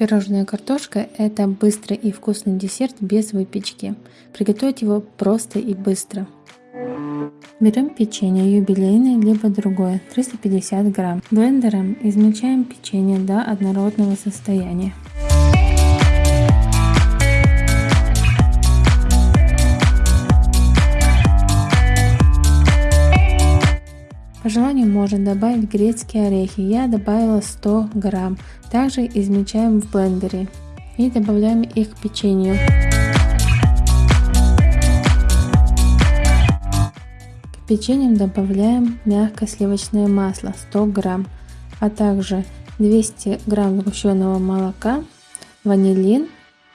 Пирожная картошка – это быстрый и вкусный десерт без выпечки. Приготовить его просто и быстро. Берем печенье юбилейное либо другое 350 грамм. Блендером измельчаем печенье до однородного состояния. По желанию можно добавить грецкие орехи. Я добавила 100 грамм. Также измельчаем в блендере и добавляем их к печенью. К печеньям добавляем мягкое сливочное масло 100 грамм, а также 200 грамм сгущенного молока, ванилин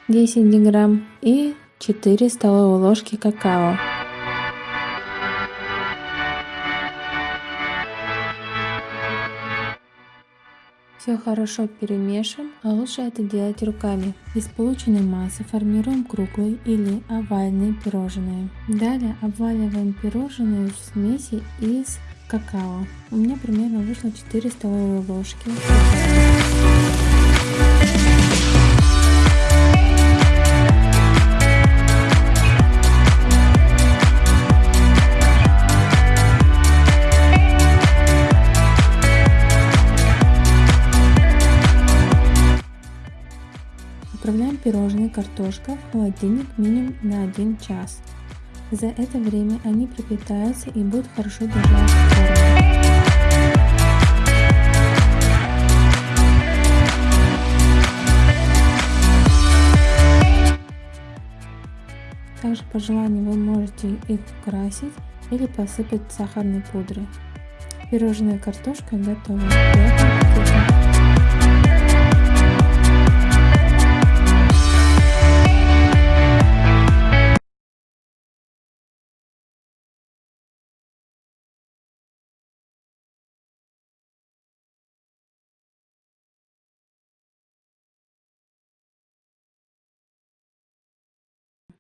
10 грамм и 4 столовые ложки какао. Все хорошо перемешиваем, а лучше это делать руками. Из полученной массы формируем круглые или овальные пирожные. Далее обваливаем пирожные в смеси из какао. У меня примерно вышло 4 столовые ложки. Отправляем пирожные картошка в холодильник минимум на 1 час. За это время они пропитаются и будут хорошо держать форму. Также по желанию вы можете их украсить или посыпать сахарной пудрой. Пирожная картошка готова.